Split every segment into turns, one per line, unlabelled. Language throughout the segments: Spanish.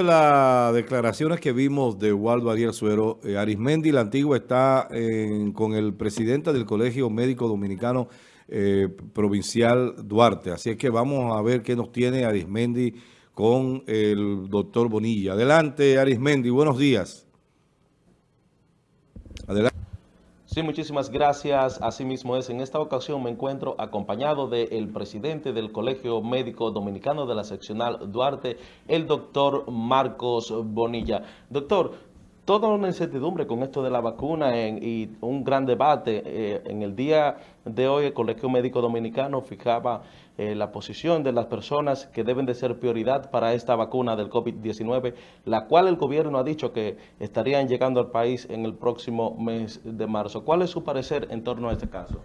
Las declaraciones que vimos de Waldo Ariel Suero, eh, Arismendi, la antigua, está con el presidente del Colegio Médico Dominicano eh, Provincial Duarte. Así es que vamos a ver qué nos tiene Arismendi con el doctor Bonilla. Adelante, Arismendi, buenos días.
Adelante. Sí, muchísimas gracias. Asimismo es, en esta ocasión me encuentro acompañado del presidente del Colegio Médico Dominicano de la seccional Duarte, el doctor Marcos Bonilla. Doctor, toda una incertidumbre con esto de la vacuna y un gran debate. Eh, en el día de hoy el Colegio Médico Dominicano fijaba eh, la posición de las personas que deben de ser prioridad para esta vacuna del COVID-19, la cual el gobierno ha dicho que estarían llegando al país en el próximo mes de marzo. ¿Cuál es su parecer en torno a este caso?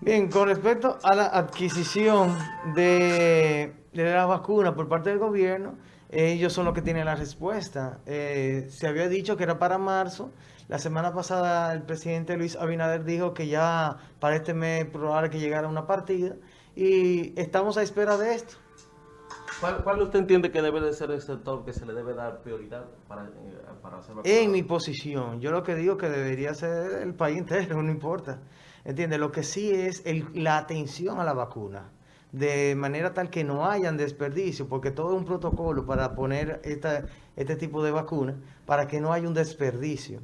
Bien, con respecto a la adquisición de, de la vacuna por parte del gobierno, ellos son los que tienen la respuesta. Eh, se había dicho que era para marzo. La semana pasada el presidente Luis Abinader dijo que ya para este mes probable que llegara una partida. Y estamos a espera de esto.
¿Cuál, usted entiende que debe de ser el sector que se le debe dar prioridad para, eh, para hacer
En mi posición, yo lo que digo que debería ser el país entero, no importa. ¿Entiende? Lo que sí es la atención a la vacuna de manera tal que no hayan desperdicio, porque todo es un protocolo para poner este tipo de vacuna, para que no haya un desperdicio.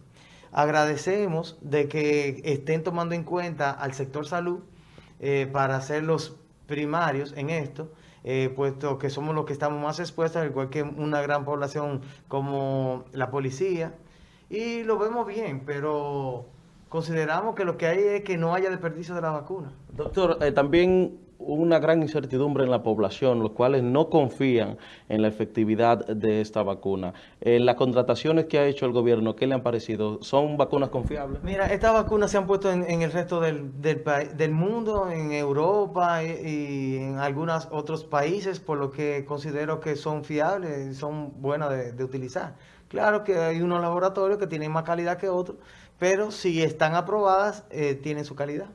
Agradecemos de que estén tomando en cuenta al sector salud eh, para ser los primarios en esto, eh, puesto que somos los que estamos más expuestos, igual que una gran población como la policía, y lo vemos bien, pero consideramos que lo que hay es que no haya desperdicio de la vacuna.
Doctor, eh, también una gran incertidumbre en la población, los cuales no confían en la efectividad de esta vacuna. Eh, las contrataciones que ha hecho el gobierno, ¿qué le han parecido? ¿Son vacunas confiables?
Mira, estas vacunas se han puesto en, el resto del, del, mundo, en Europa y, en algunos otros países, por lo que considero que son fiables y son buenas de, utilizar. Claro que hay unos laboratorios que tienen más calidad que otros, pero si están aprobadas, eh, tienen su calidad.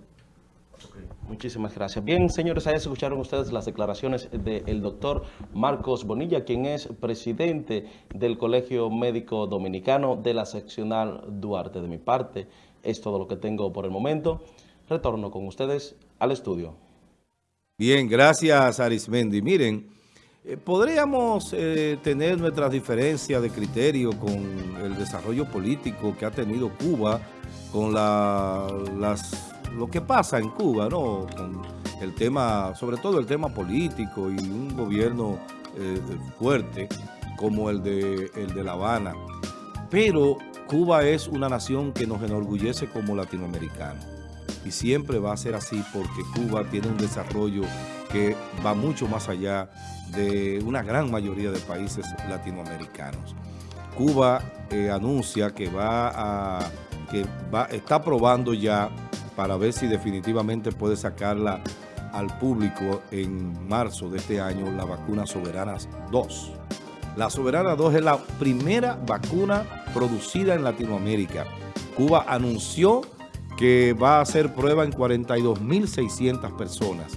Muchísimas gracias. Bien, señores, ahí escucharon ustedes las declaraciones del doctor Marcos Bonilla, quien es presidente del Colegio Médico Dominicano de la seccional Duarte. De mi parte, es todo lo que tengo por el momento. Retorno con ustedes al estudio.
Bien, gracias Arismendi. Miren, eh, podríamos eh, tener nuestras diferencias de criterio con el desarrollo político que ha tenido Cuba, con las lo que pasa en Cuba, ¿no? Con el tema, sobre todo el tema político y un gobierno eh, fuerte como el de, el de La Habana. Pero Cuba es una nación que nos enorgullece como latinoamericanos. Y siempre va a ser así porque Cuba tiene un desarrollo que va mucho más allá de una gran mayoría de países latinoamericanos. Cuba eh, anuncia que va a que va, está probando ya para ver si definitivamente puede sacarla al público en marzo de este año la vacuna Soberanas 2. La Soberana 2 es la primera vacuna producida en Latinoamérica. Cuba anunció que va a hacer prueba en 42.600 personas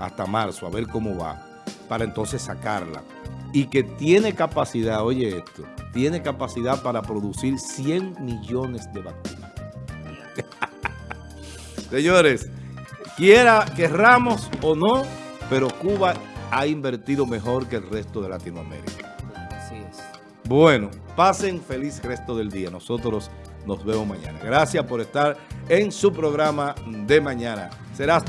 hasta marzo, a ver cómo va, para entonces sacarla. Y que tiene capacidad, oye esto, tiene capacidad para producir 100 millones de vacunas. Señores, quiera querramos o no, pero Cuba ha invertido mejor que el resto de Latinoamérica. Así es. Bueno, pasen feliz resto del día. Nosotros nos vemos mañana. Gracias por estar en su programa de mañana. Será hasta